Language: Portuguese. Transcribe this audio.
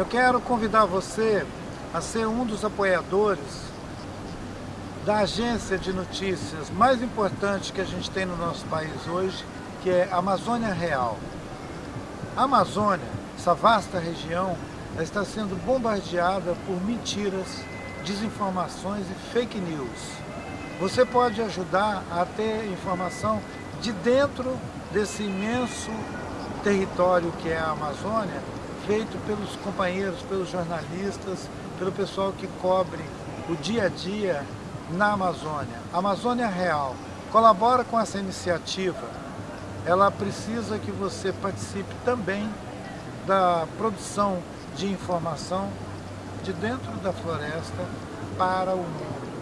Eu quero convidar você a ser um dos apoiadores da agência de notícias mais importante que a gente tem no nosso país hoje, que é Amazônia Real. A Amazônia, essa vasta região, está sendo bombardeada por mentiras, desinformações e fake news. Você pode ajudar a ter informação de dentro desse imenso território que é a Amazônia, feito pelos companheiros, pelos jornalistas, pelo pessoal que cobre o dia a dia na Amazônia. Amazônia Real colabora com essa iniciativa. Ela precisa que você participe também da produção de informação de dentro da floresta para o mundo.